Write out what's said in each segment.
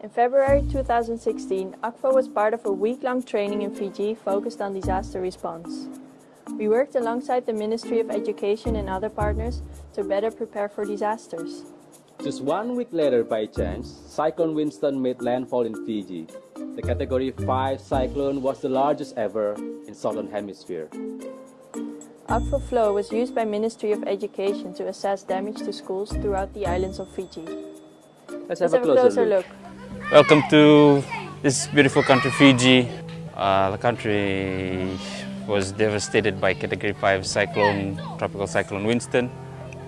In February 2016, Akvo was part of a week-long training in Fiji focused on disaster response. We worked alongside the Ministry of Education and other partners to better prepare for disasters. Just one week later, by chance, Cyclone Winston made landfall in Fiji. The Category 5 cyclone was the largest ever in Southern Hemisphere. Akvo Flow was used by Ministry of Education to assess damage to schools throughout the islands of Fiji. Let's Let's have, a closer, look. Welcome to this beautiful country, Fiji. Uh, the country was devastated by Category 5 cyclone, tropical cyclone Winston.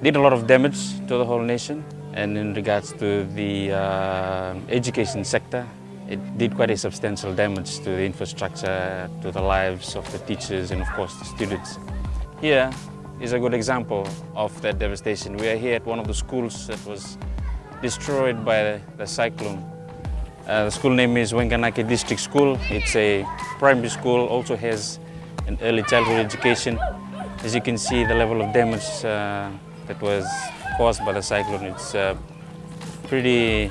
Did a lot of damage to the whole nation. And in regards to the uh, education sector, it did quite a substantial damage to the infrastructure, to the lives of the teachers and of course the students. Here is a good example of that devastation. We are here at one of the schools that was destroyed by the, the cyclone. Uh, the school name is Wanganake District School. It's a primary school, also has an early childhood education. As you can see, the level of damage uh, that was caused by the cyclone, it's uh, pretty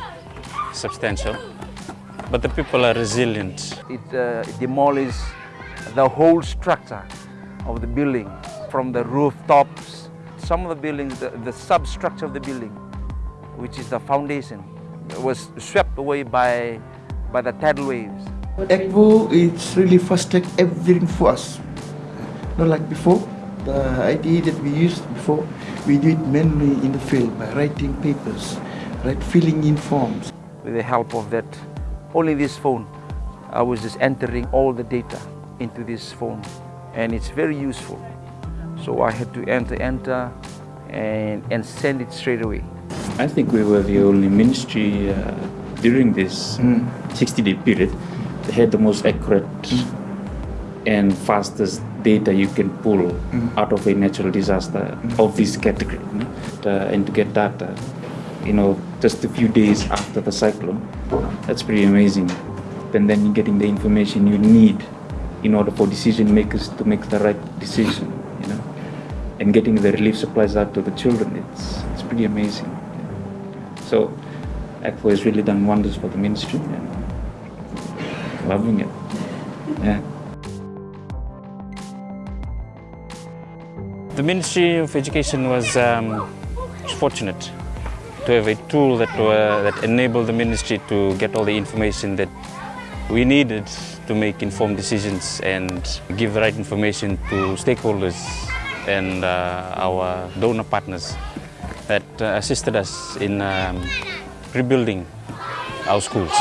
substantial. But the people are resilient. It uh, demolished the whole structure of the building from the rooftops. Some of the buildings, the, the substructure of the building, which is the foundation, was swept away by, by the tidal waves. Akvo it's really fast track everything for us. Not like before. The idea that we used before, we do it manually in the field by writing papers, right, filling in forms. With the help of that, only this phone, I was just entering all the data into this phone, and it's very useful. So I had to enter, enter, and, and send it straight away. I think we were the only ministry uh, during this 60-day period that had the most accurate and fastest data you can pull out of a natural disaster of this category. Uh, and to get data, you know, just a few days after the cyclone, that's pretty amazing. And then you're getting the information you need in order for decision makers to make the right decision, you know. And getting the relief supplies out to the children, it's, it's pretty amazing. So Akvo has really done wonders for the ministry and loving it. Yeah. The Ministry of Education was um, fortunate to have a tool that, that enabled the ministry to get all the information that we needed to make informed decisions and give the right information to stakeholders and uh, our donor partners that uh, assisted us in um, rebuilding our schools.